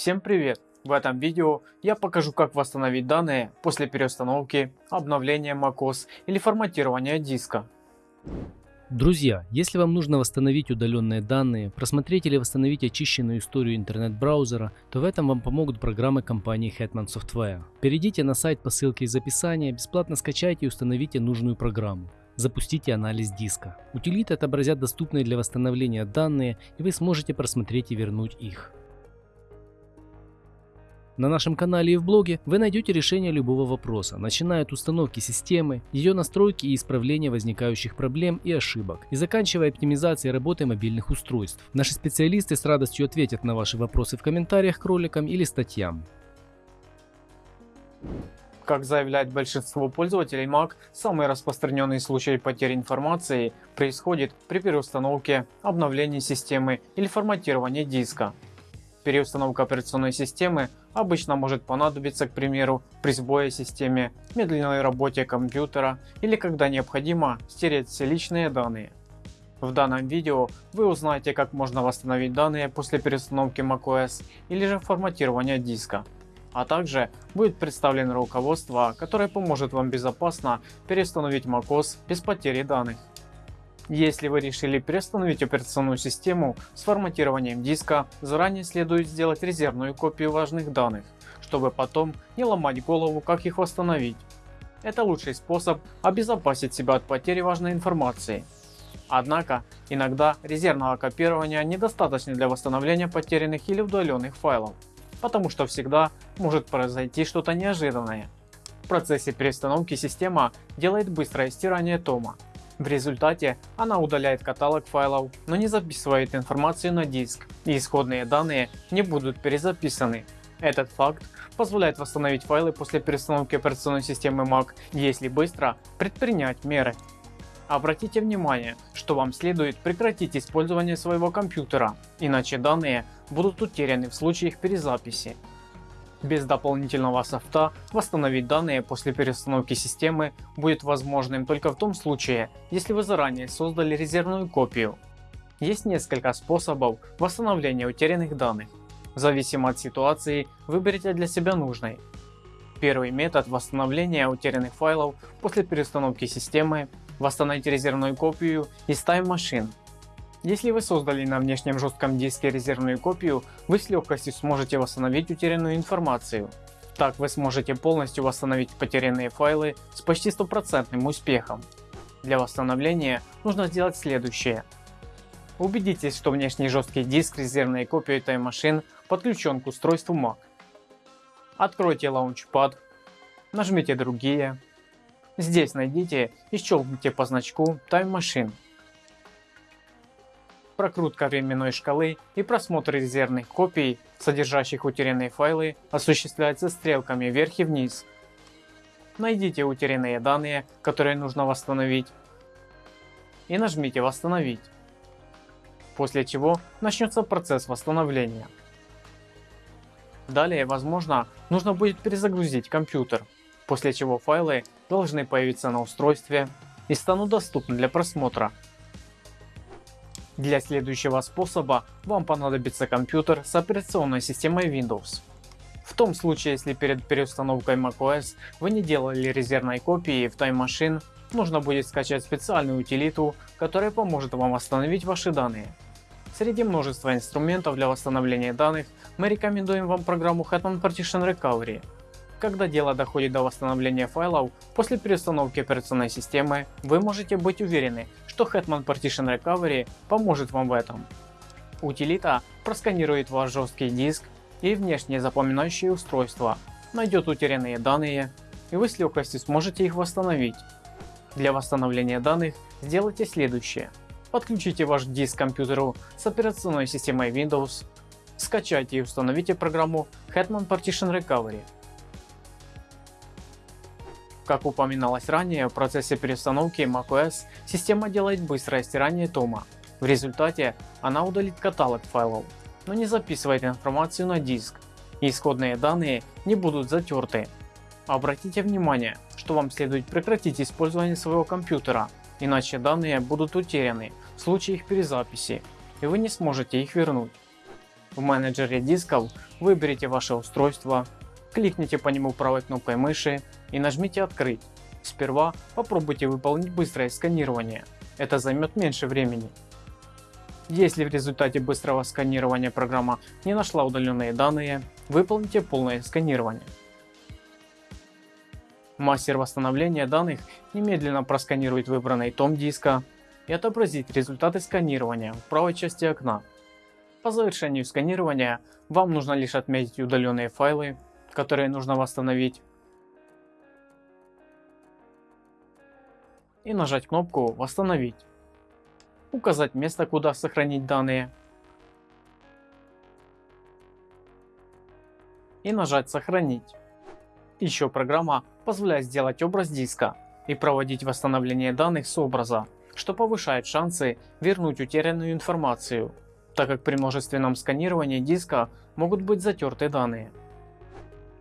Всем привет! В этом видео я покажу как восстановить данные после переустановки, обновления macOS или форматирования диска. Друзья, если вам нужно восстановить удаленные данные, просмотреть или восстановить очищенную историю интернет-браузера, то в этом вам помогут программы компании Hetman Software. Перейдите на сайт по ссылке из описания, бесплатно скачайте и установите нужную программу. Запустите анализ диска. Утилиты отобразят доступные для восстановления данные и вы сможете просмотреть и вернуть их. На нашем канале и в блоге вы найдете решение любого вопроса, начиная от установки системы, ее настройки и исправления возникающих проблем и ошибок, и заканчивая оптимизацией работы мобильных устройств. Наши специалисты с радостью ответят на ваши вопросы в комментариях к роликам или статьям. Как заявляет большинство пользователей Mac, самый распространенный случай потери информации происходит при переустановке, обновлении системы или форматировании диска. Переустановка операционной системы обычно может понадобиться, к примеру, при сбое системе, медленной работе компьютера или когда необходимо стереть все личные данные. В данном видео вы узнаете как можно восстановить данные после переустановки macOS или же форматирования диска. А также будет представлено руководство, которое поможет вам безопасно переустановить macOS без потери данных. Если вы решили переустановить операционную систему с форматированием диска, заранее следует сделать резервную копию важных данных, чтобы потом не ломать голову как их восстановить. Это лучший способ обезопасить себя от потери важной информации. Однако, иногда резервного копирования недостаточно для восстановления потерянных или удаленных файлов, потому что всегда может произойти что-то неожиданное. В процессе перестановки система делает быстрое стирание тома, в результате она удаляет каталог файлов, но не записывает информацию на диск и исходные данные не будут перезаписаны. Этот факт позволяет восстановить файлы после перестановки операционной системы Mac, если быстро предпринять меры. Обратите внимание, что вам следует прекратить использование своего компьютера, иначе данные будут утеряны в случае их перезаписи. Без дополнительного софта восстановить данные после переустановки системы будет возможным только в том случае, если вы заранее создали резервную копию. Есть несколько способов восстановления утерянных данных. В зависимости от ситуации выберите для себя нужный. Первый метод восстановления утерянных файлов после переустановки системы – восстановить резервную копию из Time Machine. Если вы создали на внешнем жестком диске резервную копию, вы с легкостью сможете восстановить утерянную информацию. Так вы сможете полностью восстановить потерянные файлы с почти стопроцентным успехом. Для восстановления нужно сделать следующее. Убедитесь, что внешний жесткий диск резервной копии Time Machine подключен к устройству Mac. Откройте Launchpad, нажмите другие. Здесь найдите и щелкните по значку Time Machine прокрутка временной шкалы и просмотр резервных копий, содержащих утерянные файлы, осуществляется стрелками вверх и вниз. Найдите утерянные данные, которые нужно восстановить и нажмите «Восстановить», после чего начнется процесс восстановления. Далее, возможно, нужно будет перезагрузить компьютер, после чего файлы должны появиться на устройстве и станут доступны для просмотра для следующего способа вам понадобится компьютер с операционной системой Windows. В том случае, если перед переустановкой macOS вы не делали резервной копии в Time Machine, нужно будет скачать специальную утилиту, которая поможет вам восстановить ваши данные. Среди множества инструментов для восстановления данных мы рекомендуем вам программу Hetman Partition Recovery, когда дело доходит до восстановления файлов после переустановки операционной системы, вы можете быть уверены, что Hetman Partition Recovery поможет вам в этом. Утилита просканирует ваш жесткий диск и внешнее запоминающее устройство, найдет утерянные данные и вы с легкостью сможете их восстановить. Для восстановления данных сделайте следующее. Подключите ваш диск к компьютеру с операционной системой Windows, скачайте и установите программу Hetman Partition Recovery. Как упоминалось ранее, в процессе переустановки macOS система делает быстрое стирание тома. В результате она удалит каталог файлов, но не записывает информацию на диск, исходные данные не будут затерты. Обратите внимание, что вам следует прекратить использование своего компьютера, иначе данные будут утеряны в случае их перезаписи, и вы не сможете их вернуть. В менеджере дисков выберите ваше устройство, кликните по нему правой кнопкой мыши и нажмите «Открыть». Сперва попробуйте выполнить быстрое сканирование, это займет меньше времени. Если в результате быстрого сканирования программа не нашла удаленные данные, выполните полное сканирование. Мастер восстановления данных немедленно просканирует выбранный том диска и отобразит результаты сканирования в правой части окна. По завершению сканирования вам нужно лишь отметить удаленные файлы, которые нужно восстановить, и нажать кнопку «Восстановить» указать место, куда сохранить данные и нажать «Сохранить». Еще программа позволяет сделать образ диска и проводить восстановление данных с образа, что повышает шансы вернуть утерянную информацию, так как при множественном сканировании диска могут быть затерты данные.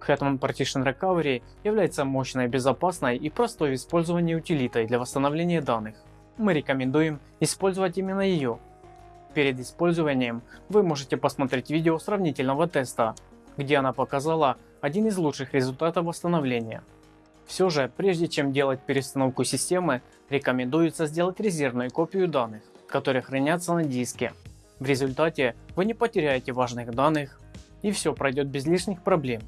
Hetman Partition Recovery является мощной, безопасной и простой в использовании утилитой для восстановления данных мы рекомендуем использовать именно ее. Перед использованием вы можете посмотреть видео сравнительного теста, где она показала один из лучших результатов восстановления. Все же, прежде чем делать перестановку системы, рекомендуется сделать резервную копию данных, которые хранятся на диске. В результате вы не потеряете важных данных и все пройдет без лишних проблем.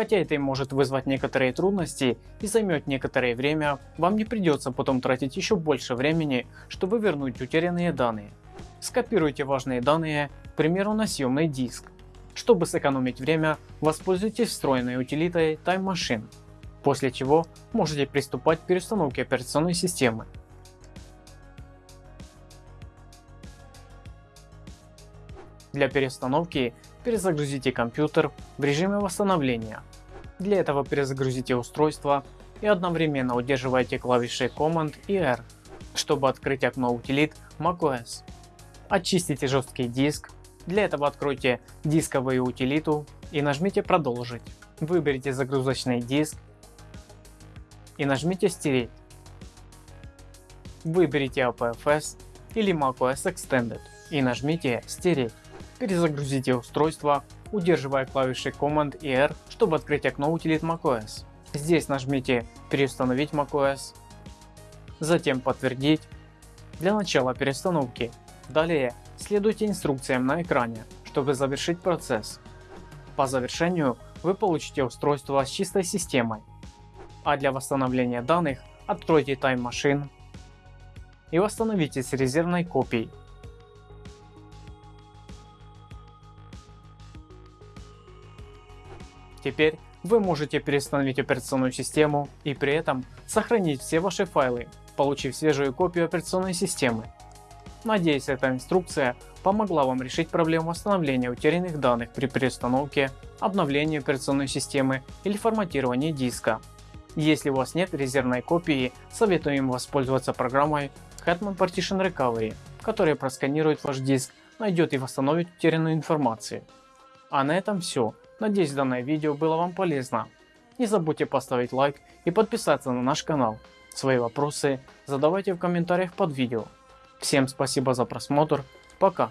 Хотя это и может вызвать некоторые трудности и займет некоторое время, вам не придется потом тратить еще больше времени, чтобы вернуть утерянные данные. Скопируйте важные данные, к примеру на съемный диск. Чтобы сэкономить время, воспользуйтесь встроенной утилитой Time Machine, после чего можете приступать к переустановке операционной системы. Для переустановки перезагрузите компьютер в режиме восстановления. Для этого перезагрузите устройство и одновременно удерживайте клавиши Command и R, чтобы открыть окно утилит macOS. Очистите жесткий диск. Для этого откройте дисковую утилиту и нажмите продолжить. Выберите загрузочный диск и нажмите стереть. Выберите APFS или macOS Extended и нажмите стереть. Перезагрузите устройство, удерживая клавиши Command и R, чтобы открыть окно утилит macOS. Здесь нажмите «Переустановить macOS», затем «Подтвердить» для начала переустановки. Далее следуйте инструкциям на экране, чтобы завершить процесс. По завершению вы получите устройство с чистой системой. А для восстановления данных откройте Time Machine и восстановите с резервной копией Теперь вы можете переустановить операционную систему и при этом сохранить все ваши файлы, получив свежую копию операционной системы. Надеюсь эта инструкция помогла вам решить проблему восстановления утерянных данных при переустановке, обновлении операционной системы или форматировании диска. Если у вас нет резервной копии, советуем воспользоваться программой Hetman Partition Recovery, которая просканирует ваш диск, найдет и восстановит утерянную информацию. А на этом все. Надеюсь данное видео было вам полезно. Не забудьте поставить лайк и подписаться на наш канал. Свои вопросы задавайте в комментариях под видео. Всем спасибо за просмотр. Пока.